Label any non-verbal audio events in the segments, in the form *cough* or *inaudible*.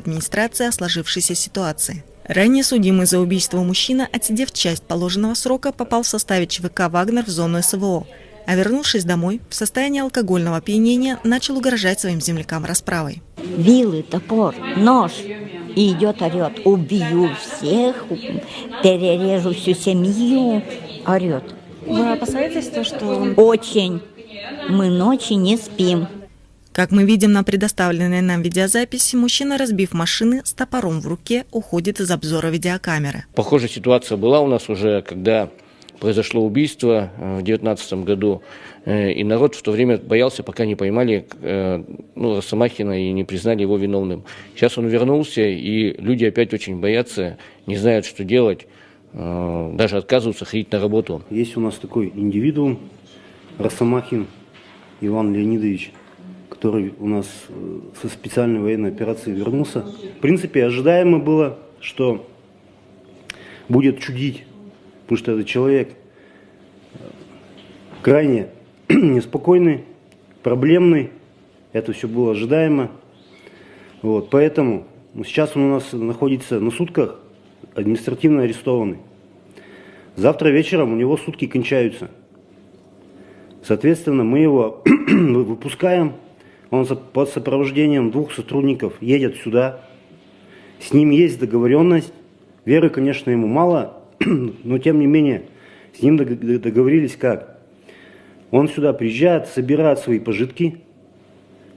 администрации о сложившейся ситуации. Ранее судимый за убийство мужчина, отсидев часть положенного срока, попал в составе ЧВК «Вагнер» в зону СВО, а вернувшись домой, в состоянии алкогольного опьянения начал угрожать своим землякам расправой. Вилы, топор, нож. И идет, орет, убью всех, перережу всю семью, орет. Вы опасаетесь то, что. Очень. Мы ночи не спим. Как мы видим на предоставленной нам видеозаписи, мужчина, разбив машины, с топором в руке, уходит из обзора видеокамеры. Похожая ситуация была у нас уже, когда произошло убийство э, в 2019 году, э, и народ в то время боялся, пока не поймали э, ну, Росомахина и не признали его виновным. Сейчас он вернулся, и люди опять очень боятся, не знают, что делать, даже отказываются ходить на работу. Есть у нас такой индивидуум, Росомахин Иван Леонидович, который у нас со специальной военной операции вернулся. В принципе, ожидаемо было, что будет чудить потому что этот человек э, крайне *clears throat* неспокойный, проблемный, это все было ожидаемо. Вот, поэтому сейчас он у нас находится на сутках, административно арестованный. Завтра вечером у него сутки кончаются. Соответственно, мы его *clears throat* выпускаем, он под сопровождением двух сотрудников едет сюда. С ним есть договоренность. Веры, конечно, ему мало, *clears throat* но тем не менее, с ним договорились как? Он сюда приезжает, собирает свои пожитки.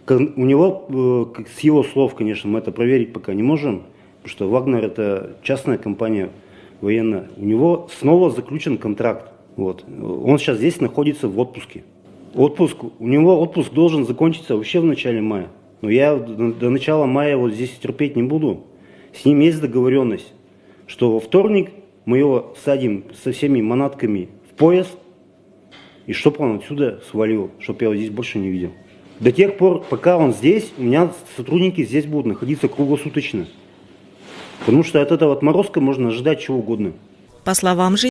У него, э, с его слов, конечно, мы это проверить пока не можем, потому что Вагнер это частная компания военная. У него снова заключен контракт. Вот. Он сейчас здесь находится в отпуске. Отпуск, у него отпуск должен закончиться вообще в начале мая. Но я до начала мая вот здесь терпеть не буду. С ним есть договоренность, что во вторник мы его садим со всеми манатками в поезд, и чтобы он отсюда свалил, чтобы я его здесь больше не видел. До тех пор, пока он здесь, у меня сотрудники здесь будут находиться круглосуточно. Потому что от этого отморозка можно ожидать чего угодно. По словам же